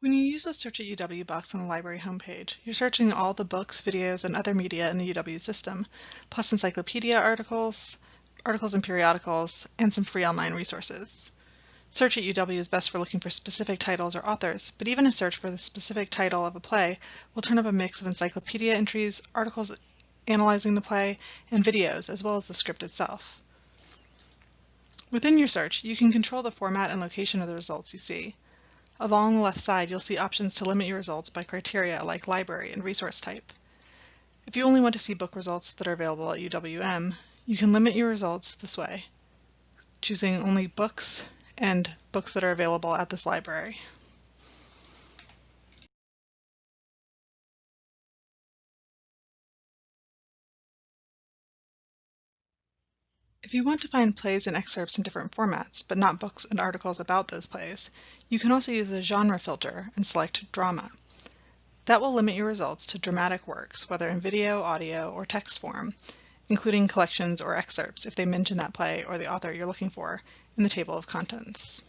When you use the Search at UW box on the library homepage, you're searching all the books, videos, and other media in the UW system, plus encyclopedia articles, articles and periodicals, and some free online resources. Search at UW is best for looking for specific titles or authors, but even a search for the specific title of a play will turn up a mix of encyclopedia entries, articles analyzing the play, and videos, as well as the script itself. Within your search, you can control the format and location of the results you see. Along the left side, you'll see options to limit your results by criteria like library and resource type. If you only want to see book results that are available at UWM, you can limit your results this way, choosing only books and books that are available at this library. If you want to find plays and excerpts in different formats, but not books and articles about those plays, you can also use the genre filter and select drama. That will limit your results to dramatic works, whether in video, audio, or text form, including collections or excerpts if they mention that play or the author you're looking for in the table of contents.